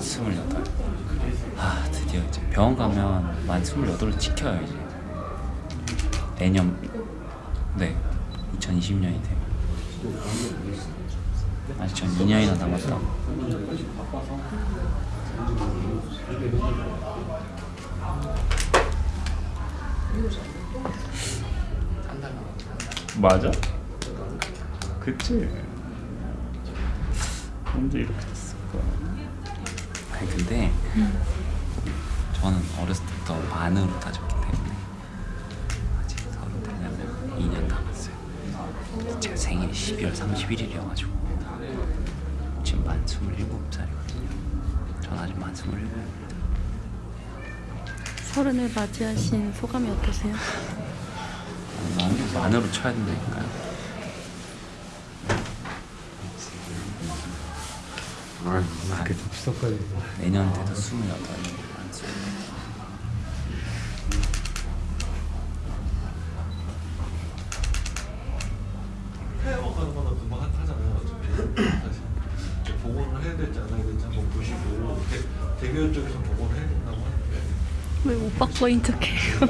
스물여덟. 아 드디어 이제 병원 가면 만 스물여덟을 지켜요 이제. 내년 네 2020년이 되면 아직 전 2년이나 남았다. 맞아? 그치? 언제 이렇게 됐을까? 아니 근데 저는 어렸을 때부터 만으로 따졌기 때문에 아직 서른 되려면 2년 남았어요. 제가 생일이 12월 31일이어가지고 지금 만 27살이거든요. 전 아직 만 27입니다. 서른을 맞이하신 소감이 어떠세요? 만, 만으로 쳐야 된다니까요 이렇게 추석까지 내년 돼도 28만 28 폐업 가는 거는 금방 하- 하잖아요. 어차피 사실 이제 보고를 해야 될지 안 해야 될지 한번 보시고 대, 대기업 쪽에서 보고를 해야 된다고 하는데 왜 오빠 거인 척해요?